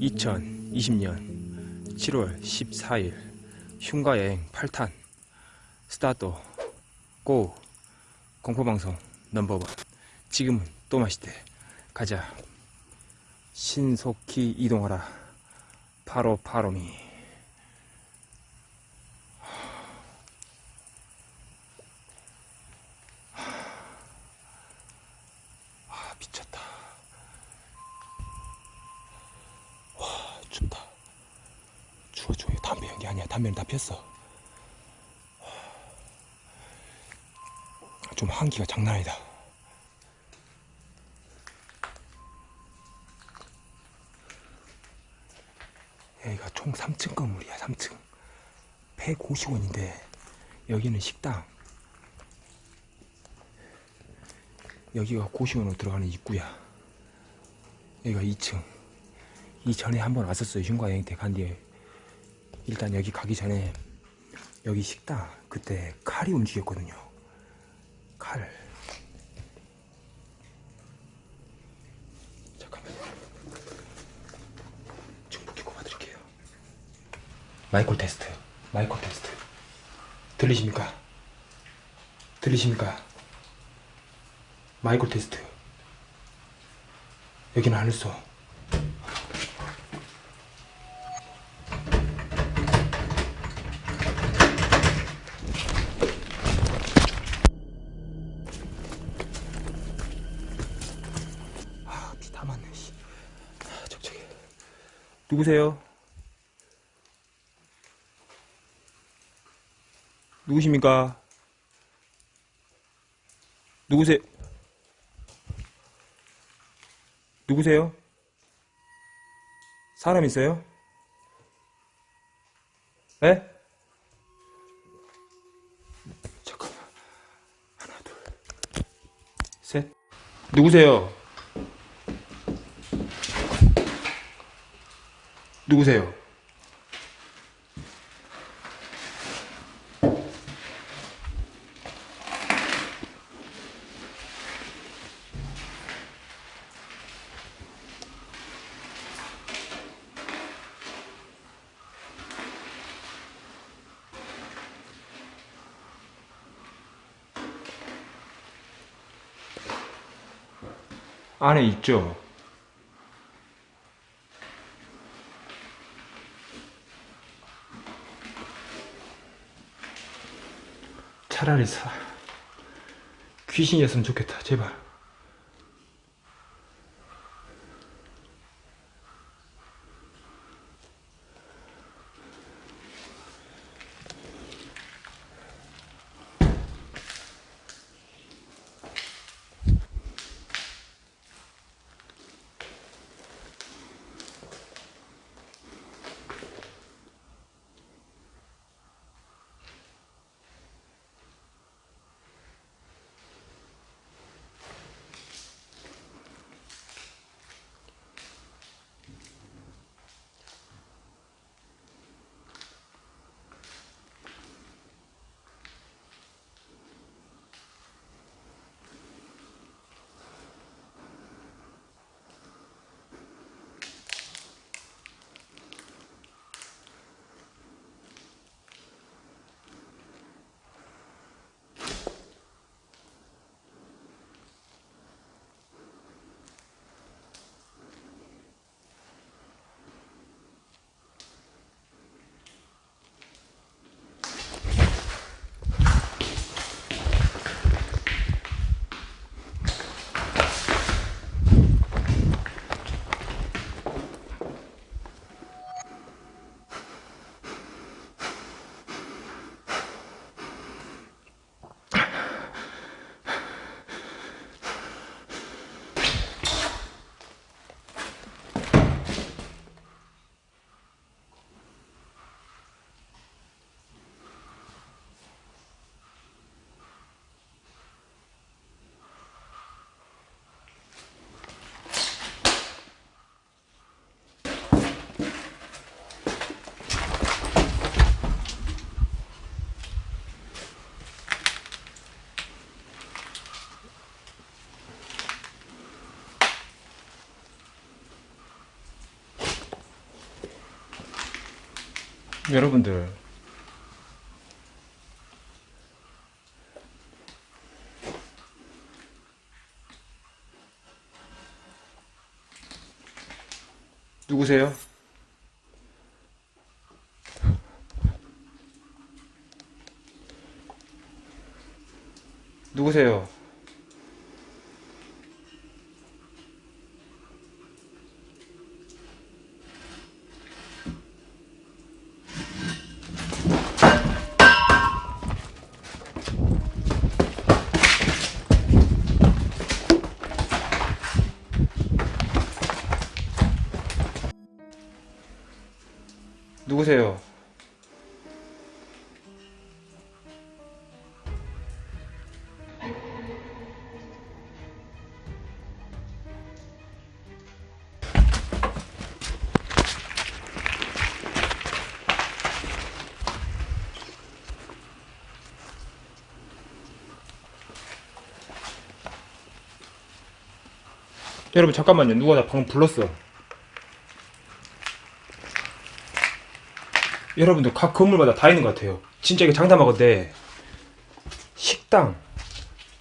(2020년 7월 14일) 흉가여행 8탄. 스타트 고 공포방송 넘버원. 지금은 또 맛있대. 가자. 신속히 이동하라. 바로 바로미 아 미쳤다 와 춥다 추워 추워 이거 담배는 다 폈어. 좀 한기가 장난 아니다. 여기가 총 3층 건물이야 3층. 150원인데 여기는 식당. 여기가 고시원으로 들어가는 입구야. 여기가 2층. 이전에 한번 왔었어요 흉가 여행 때 간 뒤에 일단 여기 가기 전에 여기 식당 그때 칼이 움직였거든요. 칼. 잠깐만요. 충분히 꼽아드릴게요. 마이콜 테스트. 마이콜 테스트. 들리십니까? 들리십니까? 마이콜 테스트. 여기는 안 했어 누구세요? 누구십니까? 누구세요? 누구세요? 사람 있어요? 에? 잠깐만. 하나, 둘, 셋. 누구세요? 누구세요? 안에 있죠? 차라리 사 귀신이었으면 좋겠다. 제발 여러분들 누구세요? 여러분 잠깐만요 누가 나 방금 불렀어 여러분들 각 건물마다 다 있는 것 같아요. 진짜 이게 장담하건데 식당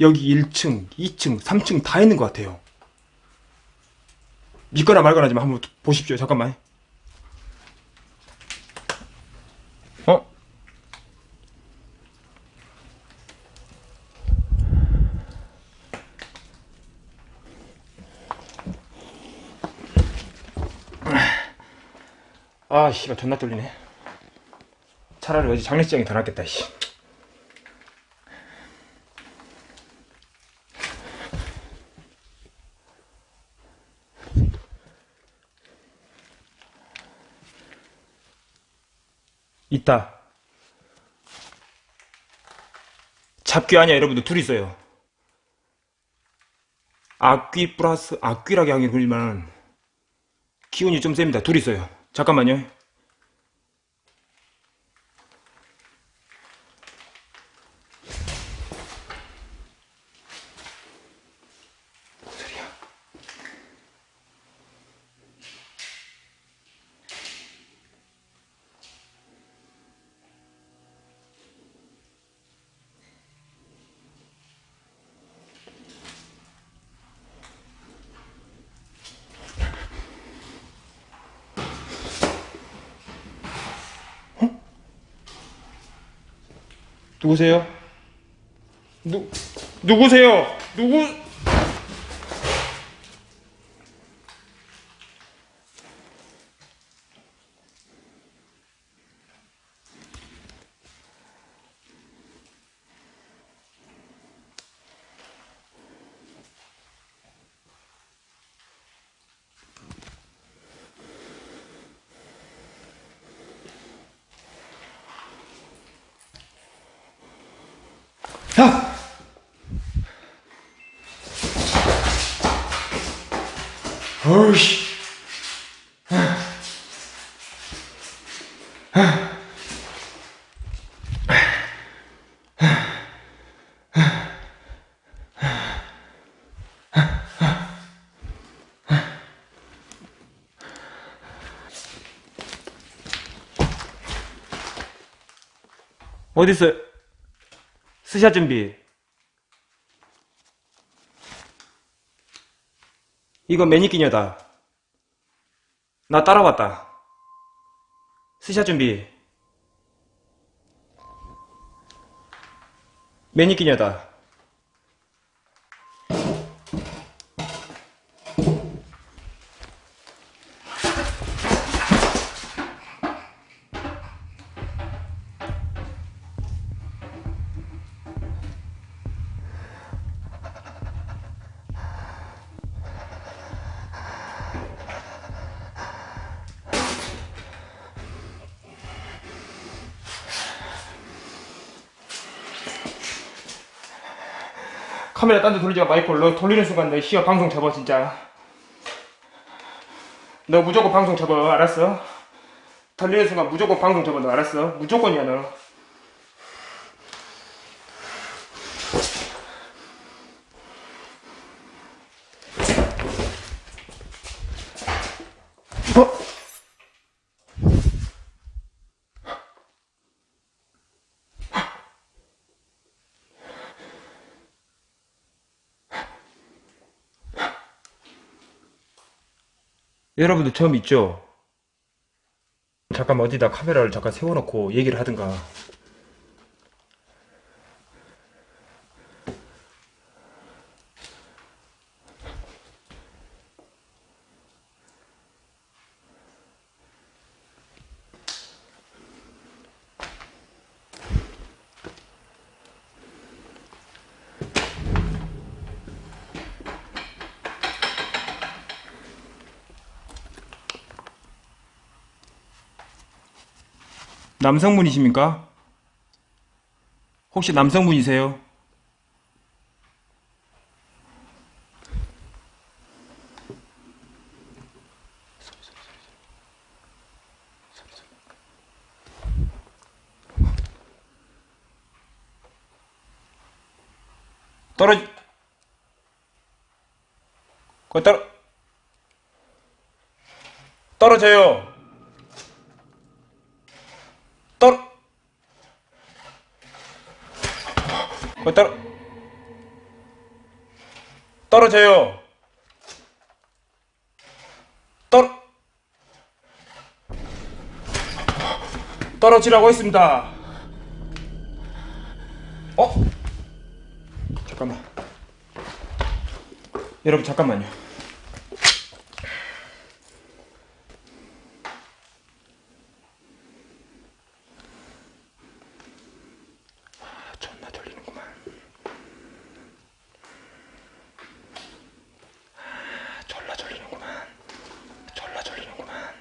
여기 1층, 2층, 3층 다 있는 것 같아요. 믿거나 말거나 좀 한번 보십시오. 잠깐만. 아, 씨발 존나 떨리네. 차라리 어제 장례식장이 더 낫겠다, 씨. 있다. 잡귀 아니야, 여러분들. 둘 있어요. 악귀 플러스 악귀라게 하긴 그러지만 기운이 좀 셉니다. 둘 있어요. 잠깐만요. 누구세요? 누 누구세요? 누구? 야! 어우씨. 어딨어? 스샷 준비. 이거 매니끼녀다. 나 따라왔다. 스샷 준비. 매니끼녀다. 카메라 딴 데 돌리지 마 마이콜 너 돌리는 순간 너 시어 방송 접어 진짜 너 무조건 방송 접어 알았어? 돌리는 순간 무조건 방송 접어 너 알았어? 무조건이야 너 어? 여러분도 처음 있죠? 잠깐 어디다 카메라를 잠깐 세워놓고 얘기를 하든가. 남성분이십니까? 혹시 남성분이세요? 떨어지 거 떨어 떨어져요. 떨어 거 떨어 떨어져요. 떨어 떨어지라고 했습니다. 어? 잠깐만. 여러분 잠깐만요. 아, 존나 졸리는구만. 아, 졸라 졸리는구만. 졸라 졸리는구만.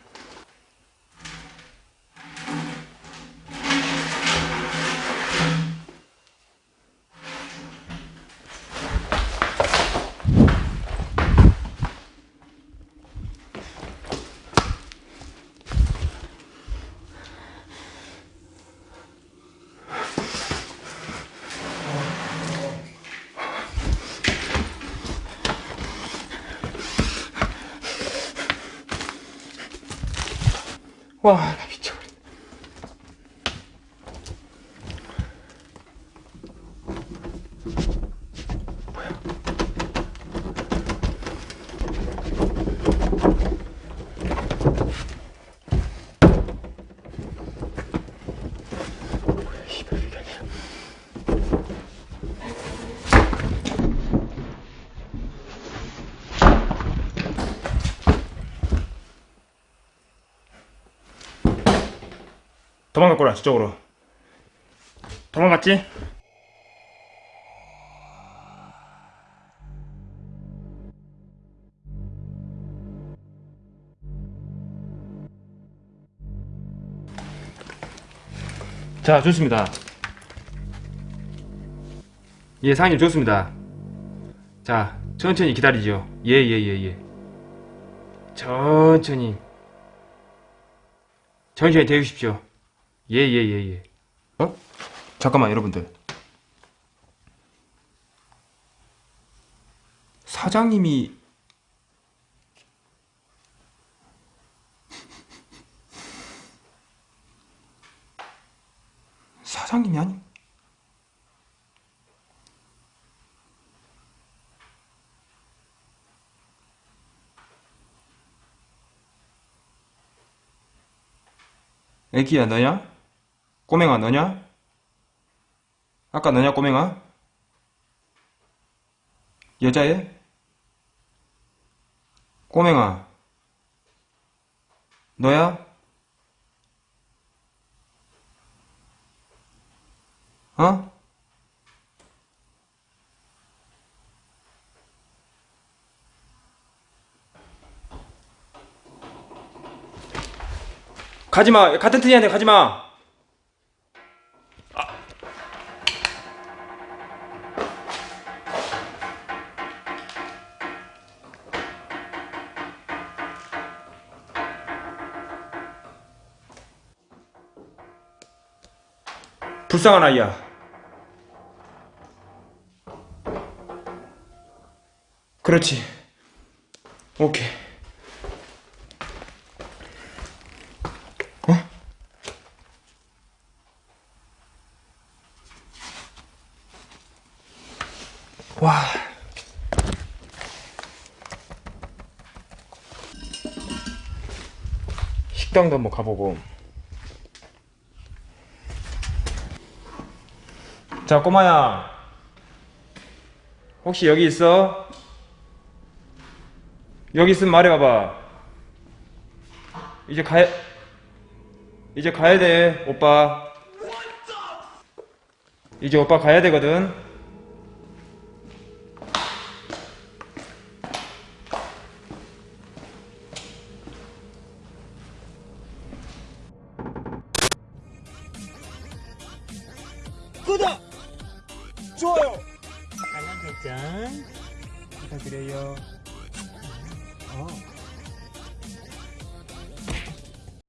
와, 나 미쳐버렸네. 뭐야? 뭐야, 씨발, 이게 아니야. 도망갔구나, 저쪽으로. 도망갔지? 자, 좋습니다. 예, 상님 좋습니다. 자, 천천히 기다리죠. 예, 예, 예, 예. 천천히. 천천히 대주십시오. 예, 예, 예, 예. 어? 잠깐만, 여러분들. 사장님이 사장님이 아니 애기야 너냐? 꼬맹아 너냐? 아까 너냐 꼬맹아? 여자애? 꼬맹아 너야? 어? 가지마 같은 팀한테 가지마 불쌍한 아이야. 그렇지. 오케이. 어? 와. 식당도 한번 가보고 자 꼬마야. 혹시 여기 있어? 여기 있으면 말해봐봐. 이제 가야 이제 가야 돼 오빠. 이제 오빠 가야 되거든